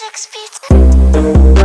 six feet.